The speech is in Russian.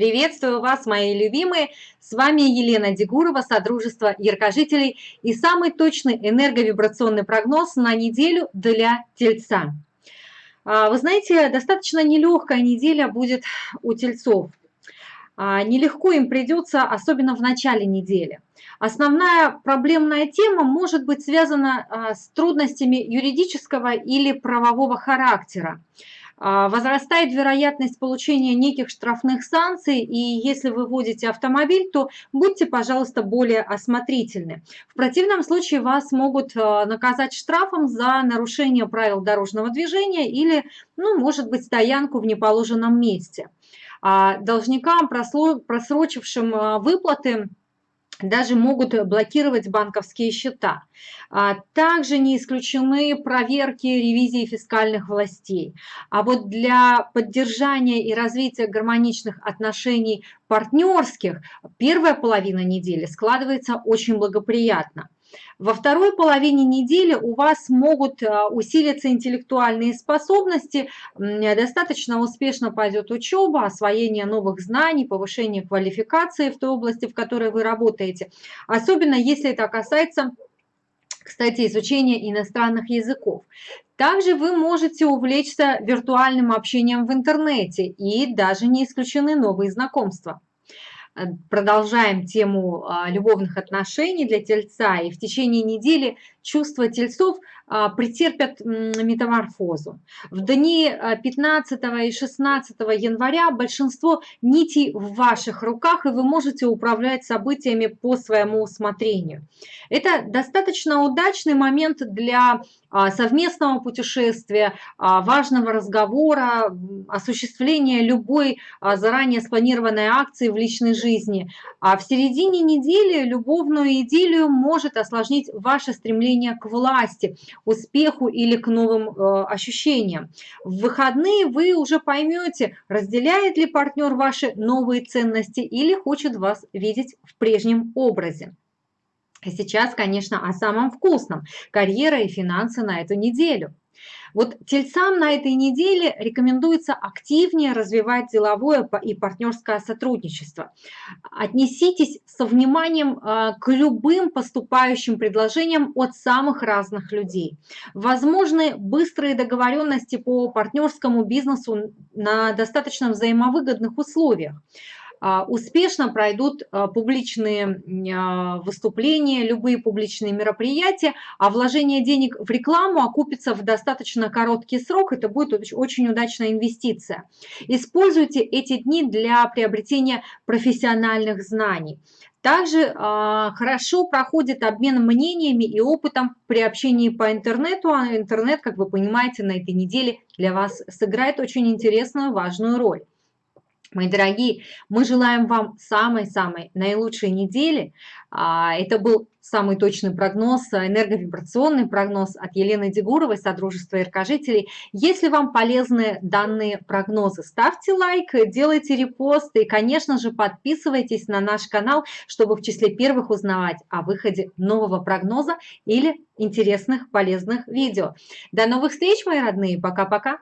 Приветствую вас, мои любимые! С вами Елена Дегурова, Содружество Яркожителей и самый точный энерговибрационный прогноз на неделю для Тельца. А, вы знаете, достаточно нелегкая неделя будет у Тельцов. А, нелегко им придется, особенно в начале недели. Основная проблемная тема может быть связана а, с трудностями юридического или правового характера. А, возрастает вероятность получения неких штрафных санкций, и если вы водите автомобиль, то будьте, пожалуйста, более осмотрительны. В противном случае вас могут а, наказать штрафом за нарушение правил дорожного движения или, ну, может быть, стоянку в неположенном месте. А должникам, просрочившим выплаты, даже могут блокировать банковские счета. А также не исключены проверки ревизии фискальных властей. А вот для поддержания и развития гармоничных отношений партнерских первая половина недели складывается очень благоприятно. Во второй половине недели у вас могут а, усилиться интеллектуальные способности, достаточно успешно пойдет учеба, освоение новых знаний, повышение квалификации в той области, в которой вы работаете. Особенно если это касается кстати, изучения иностранных языков. Также вы можете увлечься виртуальным общением в интернете и даже не исключены новые знакомства. Э, продолжаем тему а, любовных отношений для тельца, и в течение недели чувства тельцов а, претерпят метаморфозу. В дни 15 а, и 16 января большинство нитей в ваших руках, и вы можете управлять событиями по своему усмотрению. Это достаточно удачный момент для а, совместного путешествия, важного разговора, осуществления любой заранее спланированной акции в личной жизни. А в середине недели любовную идиллию может осложнить ваше стремление к власти, успеху или к новым ощущениям. В выходные вы уже поймете, разделяет ли партнер ваши новые ценности или хочет вас видеть в прежнем образе. Сейчас, конечно, о самом вкусном – карьера и финансы на эту неделю. Вот тельцам на этой неделе рекомендуется активнее развивать деловое и партнерское сотрудничество. Отнеситесь со вниманием а, к любым поступающим предложениям от самых разных людей. Возможны быстрые договоренности по партнерскому бизнесу на достаточно взаимовыгодных условиях. А, успешно пройдут а, публичные а, выступления, любые публичные мероприятия, а вложение денег в рекламу окупится в достаточно короткий срок, это будет очень удачная инвестиция. Используйте эти дни для приобретения профессиональных знаний. Также э, хорошо проходит обмен мнениями и опытом при общении по интернету, а интернет, как вы понимаете, на этой неделе для вас сыграет очень интересную, важную роль. Мои дорогие, мы желаем вам самой-самой наилучшей недели. А, это был самый точный прогноз, энерговибрационный прогноз от Елены Дегуровой, Содружества Яркожителей. Если вам полезны данные прогнозы, ставьте лайк, делайте репост и, конечно же, подписывайтесь на наш канал, чтобы в числе первых узнавать о выходе нового прогноза или интересных полезных видео. До новых встреч, мои родные. Пока-пока.